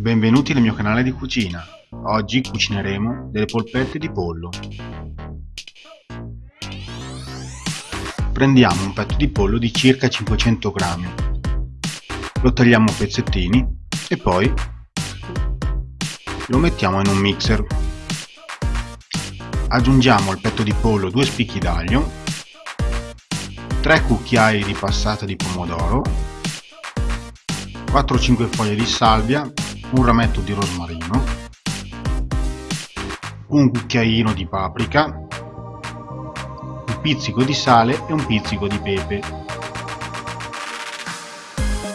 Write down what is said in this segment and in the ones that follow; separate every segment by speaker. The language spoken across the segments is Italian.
Speaker 1: Benvenuti nel mio canale di cucina. Oggi cucineremo delle polpette di pollo. Prendiamo un petto di pollo di circa 500 grammi. Lo tagliamo a pezzettini e poi lo mettiamo in un mixer. Aggiungiamo al petto di pollo due spicchi d'aglio, 3 cucchiai di passata di pomodoro, 4-5 foglie di salvia un rametto di rosmarino, un cucchiaino di paprika, un pizzico di sale e un pizzico di pepe.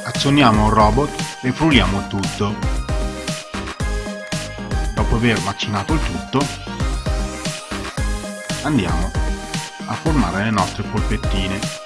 Speaker 1: Azioniamo il robot e frulliamo tutto. Dopo aver macinato il tutto, andiamo a formare le nostre polpettine.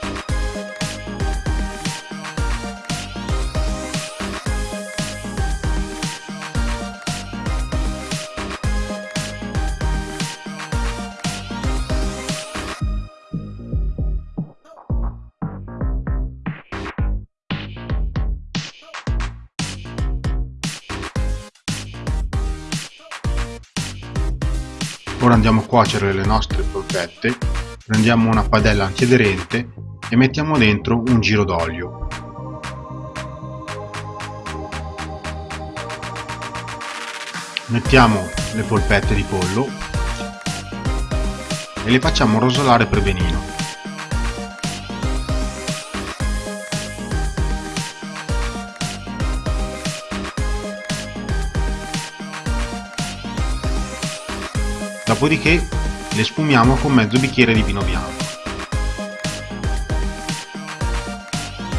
Speaker 1: Ora andiamo a cuocere le nostre polpette, prendiamo una padella antiaderente e mettiamo dentro un giro d'olio. Mettiamo le polpette di pollo e le facciamo rosolare per benino. Dopodiché le sfumiamo con mezzo bicchiere di vino bianco.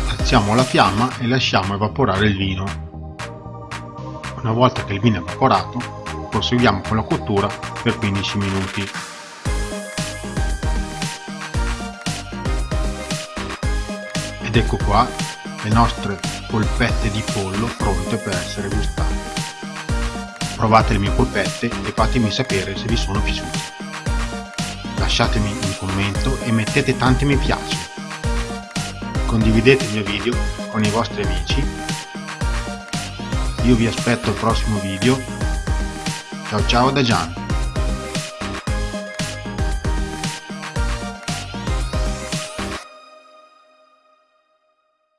Speaker 1: Alziamo la fiamma e lasciamo evaporare il vino. Una volta che il vino è evaporato, proseguiamo con la cottura per 15 minuti. Ed ecco qua le nostre polpette di pollo pronte per essere gustate provate le mie polpette e fatemi sapere se vi sono piaciute. Lasciatemi un commento e mettete tanti mi piace. Condividete il mio video con i vostri amici. Io vi aspetto al prossimo video. Ciao ciao da Gian.